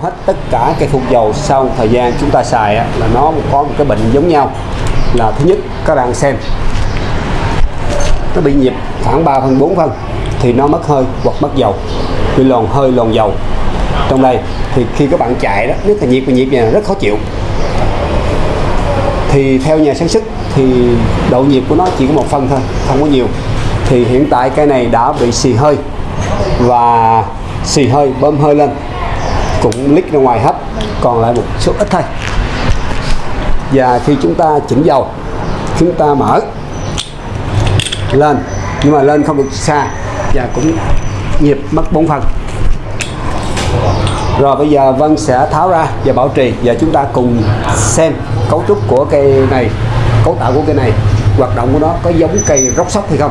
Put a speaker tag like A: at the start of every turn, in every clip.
A: hết tất cả cây phun dầu sau một thời gian chúng ta xài á, là nó có một cái bệnh giống nhau. Là thứ nhất các bạn xem nó bị nhịp khoảng 3 phân 4 phân thì nó mất hơi hoặc mất dầu. Bị lòn hơi lòn dầu. Trong đây thì khi các bạn chạy đó nếu là nhiệt và nhiệt này rất khó chịu. Thì theo nhà sản xuất thì độ nhiệt của nó chỉ có một phân thôi không có nhiều. Thì hiện tại cái này đã bị xì hơi và xì hơi bơm hơi lên cũng lít ra ngoài hết, còn lại một số ít thôi. Và khi chúng ta chỉnh dầu, chúng ta mở lên, nhưng mà lên không được xa và cũng nhịp mất 4 phần. Rồi bây giờ Vân sẽ tháo ra và bảo trì và chúng ta cùng xem cấu trúc của cây này, cấu tạo của cây này, hoạt động của nó có giống cây róc sóc hay không.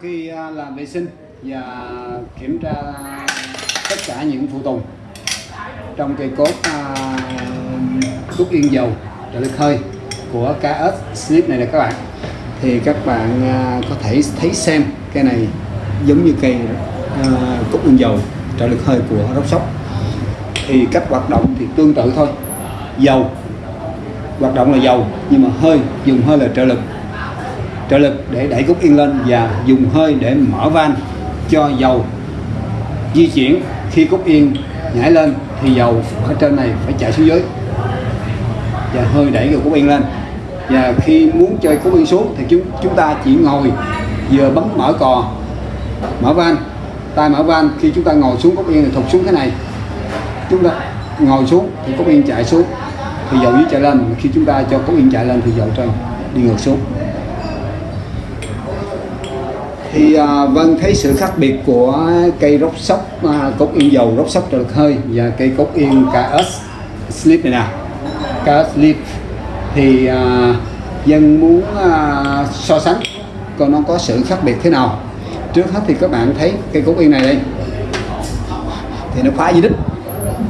A: Khi à, làm vệ sinh và kiểm tra tất cả những phụ tùng trong cây cốt à, cúc yên dầu trợ lực hơi của KS Slip này nè các bạn. Thì các bạn à, có thể thấy xem cây này giống như cây à, cốt cúc yên dầu trợ lực hơi của Rốc Sóc thì cách hoạt động thì tương tự thôi. Dầu hoạt động là dầu nhưng mà hơi dùng hơi là trợ lực trợ lực để đẩy cúc yên lên và dùng hơi để mở van cho dầu. Di chuyển, khi cúc yên nhảy lên thì dầu ở trên này phải chạy xuống dưới. Và hơi đẩy cái cúc yên lên. Và khi muốn chơi cúc yên xuống thì chúng chúng ta chỉ ngồi vừa bấm mở cò, mở van. Tay mở van, khi chúng ta ngồi xuống cúc yên thì thụt xuống cái này. Chúng ta ngồi xuống thì cúc yên chạy xuống. Thì dầu dưới chạy lên, khi chúng ta cho cúc yên chạy lên thì dầu trên đi ngược xuống thì à, Vân thấy sự khác biệt của cây rốc sóc à, cốt yên dầu rốc sóc trợ lực hơi và cây cốt yên KS Slip này nè. KS Slip. Thì à, dân muốn à, so sánh còn nó có sự khác biệt thế nào. Trước hết thì các bạn thấy cây cốt yên này đây. Thì nó phá dưới đích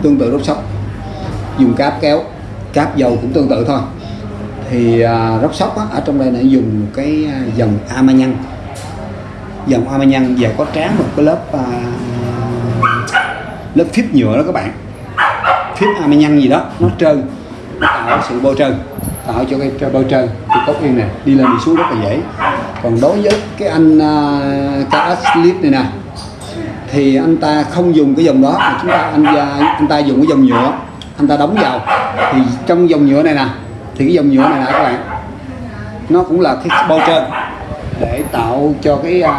A: tương tự rốc sóc. Dùng cáp kéo cáp dầu cũng tương tự thôi. Thì à, rốc sóc á, ở trong đây nó dùng cái à, dòng hoa mai nhân và có tráng một cái lớp à, lớp phíp nhựa đó các bạn. Phíp Armagnan gì đó nó trơn. Nó tạo sự bôi trơn tạo cho cái cho bôi trơn. Thì cốc yên này đi lên đi xuống rất là dễ. Còn đối với cái anh à, uh, KS này nè thì anh ta không dùng cái dòng đó. Mà chúng ta anh anh ta dùng cái dòng nhựa anh ta đóng vào. Thì trong dòng nhựa này nè thì cái dòng nhựa này nè các bạn nó cũng là cái bôi trơn để tạo cho cái uh,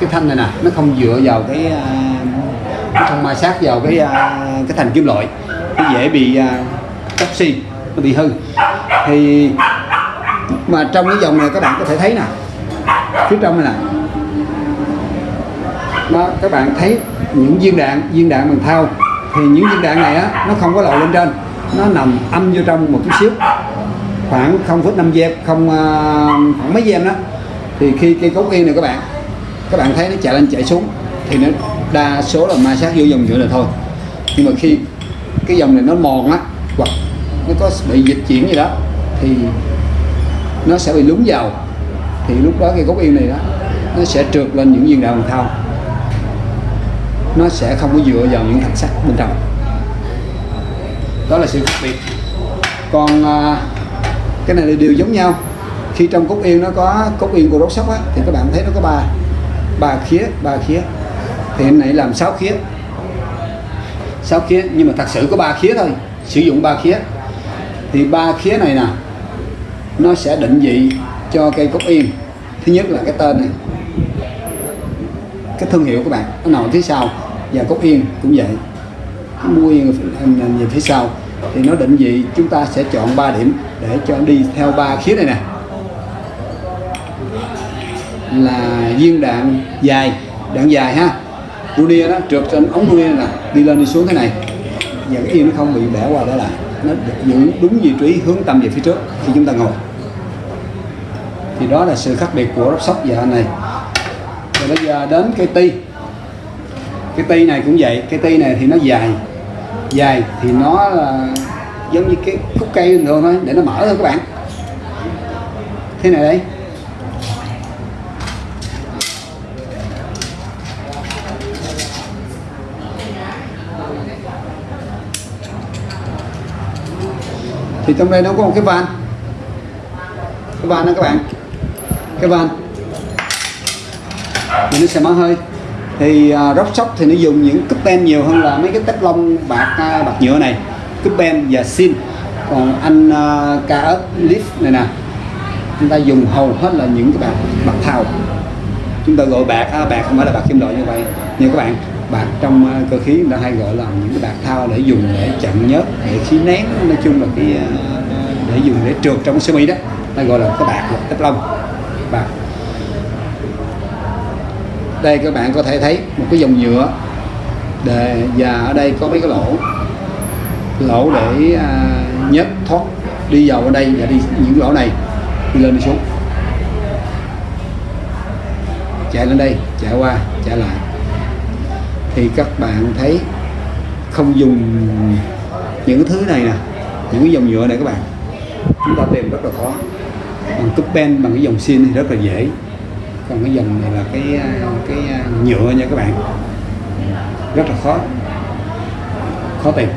A: cái thanh này nè nó không dựa vào cái à, uh, nó không ma sát vào cái uh, cái thành kim loại. Nó dễ bị uh, xi nó bị hư. Thì mà trong cái dòng này các bạn có thể thấy nè phía trong này nè. Đó các bạn thấy những viên đạn viên đạn bằng thao thì những viên đạn này á nó không có lộ lên trên. Nó nằm âm vô trong một chút xíu. Khoảng 0,5 giây không khoảng mấy giây đó thì khi cây cốt yên này các bạn các bạn thấy nó chạy lên chạy xuống thì nó đa số là ma sát vô dòng nhựa là thôi. Nhưng mà khi cái dòng này nó mòn á hoặc nó có bị dịch chuyển gì đó thì nó sẽ bị lún vào. Thì lúc đó cái cốt yên này đó nó sẽ trượt lên những viên đạn bằng thau nó sẽ không có dựa vào những thạch sắt bên trong. Đó là sự khác biệt. Còn à, cái này là đều giống nhau khi trong cúc yên nó có cúc yên của rốt sóc á, thì các bạn thấy nó có ba ba khía ba khía. Thì anh này làm sáu khía. Sáu khía, nhưng mà thật sự có ba khía thôi, sử dụng ba khía. Thì ba khía này nè, nó sẽ định vị cho cây cúc yên. Thứ nhất là cái tên này, cái thương hiệu của bạn, nó nằm phía sau, và cúc yên cũng vậy. Cái mua yên về phía sau. Thì nó định vị, chúng ta sẽ chọn 3 điểm để cho đi theo ba khía này nè là viên đạn dài đạn dài ha. Runia đó, trượt trên ống Runia nè, đi lên đi xuống thế này. Và cái yên nó không bị bẻ qua đó lại, nó giữ đúng vị trí hướng tâm về phía trước khi chúng ta ngồi. Thì đó là sự khác biệt của rốc sóc và anh này. Rồi bây giờ đến cái ti. Cái ti này cũng vậy, cái ti này thì nó dài. Dài thì nó là giống như cái khúc cây bình thường thôi, để nó mở thôi các bạn. Thế này đây. Thì trong đây nó có một cái van. Cái van đó các bạn. Cái van. Thì nó sẽ mở hơi. Thì à, uh, rock shop thì nó dùng những cúp ben nhiều hơn là mấy cái tép lông bạc uh, bạc nhựa này. Cúp ben và xin còn anh uh, ớt lift này nè. Chúng ta dùng hầu hết là những cái bạc bạc thau chúng ta gọi bạc à, bạc không phải là bạc kim loại như vậy. Như các bạn bạc trong ờ, cơ khí người ta hay gọi là những cái bạc thao để dùng để chặn nhớt để khí nén nói chung là cái ờ, để dùng để trượt trong sơ mi đó. Ta gọi là cái bạc tép lông bạc. Đây các bạn có thể thấy một cái dòng nhựa để và ở đây có mấy cái lỗ. Lỗ để à, nhớt thoát đi vào ở đây và đi những lỗ này đi lên đi xuống. Chạy lên đây chạy qua chạy lại thì các bạn thấy không dùng những cái thứ này nè, những cái dòng nhựa này các bạn. Chúng ta tìm rất là khó. Bằng cúp pen, bằng cái dòng xin thì rất là dễ. Còn cái dòng này là cái cái nhựa nha các bạn. Rất là khó. Khó tìm.